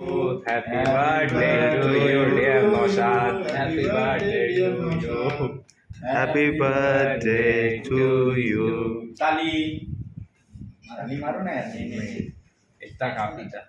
Happy birthday to you, dear Noshad. Happy birthday to you. Happy birthday to you. તાલી તાલી મારો ને Está capita.